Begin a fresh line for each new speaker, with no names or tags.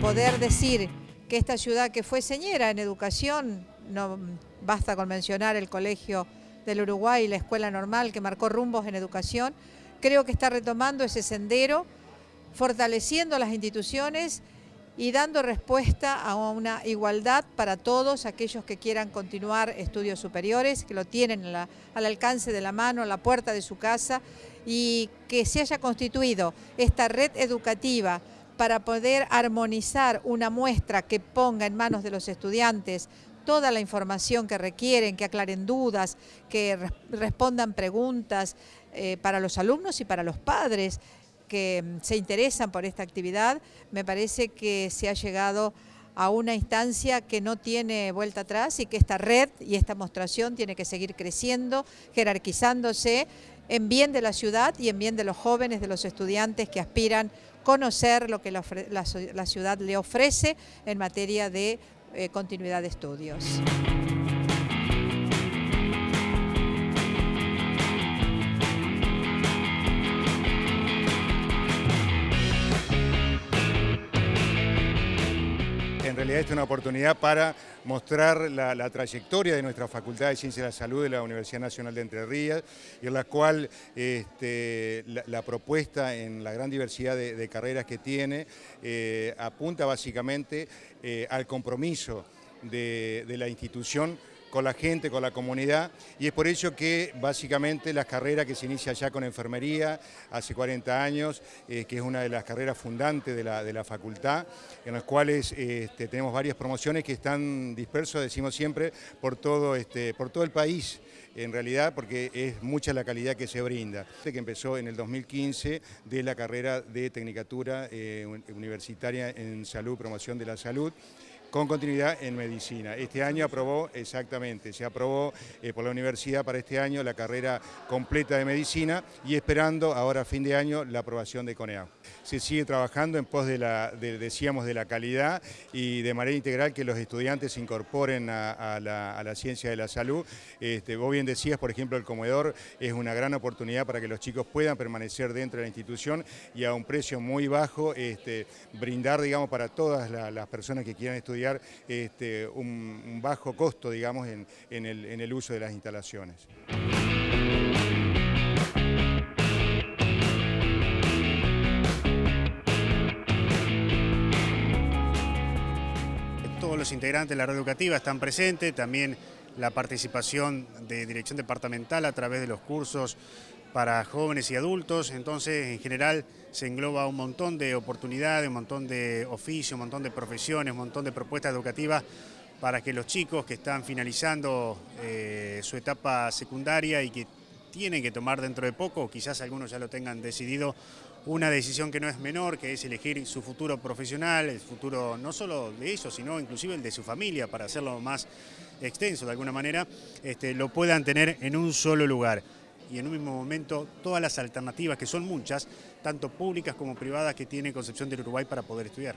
poder decir que esta ciudad que fue señera en educación, no basta con mencionar el Colegio del Uruguay y la Escuela Normal que marcó rumbos en educación, creo que está retomando ese sendero, fortaleciendo las instituciones y dando respuesta a una igualdad para todos aquellos que quieran continuar estudios superiores, que lo tienen al alcance de la mano, a la puerta de su casa, y que se haya constituido esta red educativa para poder armonizar una muestra que ponga en manos de los estudiantes toda la información que requieren, que aclaren dudas, que respondan preguntas eh, para los alumnos y para los padres que mm, se interesan por esta actividad, me parece que se ha llegado a una instancia que no tiene vuelta atrás y que esta red y esta mostración tiene que seguir creciendo, jerarquizándose en bien de la ciudad y en bien de los jóvenes, de los estudiantes que aspiran conocer lo que la, ciudad le ofrece en materia de eh, continuidad de estudios.
Realidad es una oportunidad para mostrar la, trayectoria de nuestra Facultad de Ciencias de la Salud de la Universidad Nacional de Entre Ríos, y en la cual este, la, propuesta en la gran diversidad de, carreras que tiene eh, apunta básicamente eh, al compromiso de la institución con la gente, con la comunidad, y es por ello que básicamente las carreras que se inicia ya con enfermería hace 40 años, eh, que es una de las carreras fundantes de la, de la facultad, en las cuales este, tenemos varias promociones que están dispersos, decimos siempre, por todo, este, por todo el país en realidad porque es mucha la calidad que se brinda. Que empezó en el 2015 de la carrera de Tecnicatura eh, Universitaria en Salud, Promoción de la Salud, con continuidad en medicina. Este año aprobó, exactamente, se aprobó eh, por la universidad para este año la carrera completa de medicina y esperando ahora a fin de año la aprobación de CONEA. Se sigue trabajando en pos de la, decíamos, de la calidad y de manera integral que los estudiantes se incorporen a, la, ciencia de la salud. Este, vos bien decías, por ejemplo, el comedor es una gran oportunidad para que los chicos puedan permanecer dentro de la institución y a un precio muy bajo este, brindar, digamos, para todas las personas que quieran estudiar este, un, bajo costo, digamos, en, el, uso de las instalaciones.
Todos los integrantes de la red educativa están presentes, también la participación de dirección departamental a través de los cursos para jóvenes y adultos, entonces en general se engloba un montón de oportunidades, un montón de oficios, un montón de profesiones, un montón de propuestas educativas para que los chicos que están finalizando eh, su etapa secundaria y que tienen que tomar dentro de poco, quizás algunos ya lo tengan decidido, una decisión que no es menor, que es elegir su futuro profesional, el futuro no solo de ellos, sino inclusive el de su familia, para hacerlo más extenso de alguna manera, este, lo puedan tener en un solo lugar y en un mismo momento todas las alternativas, que son muchas, tanto públicas como privadas, que tiene Concepción del Uruguay para poder estudiar.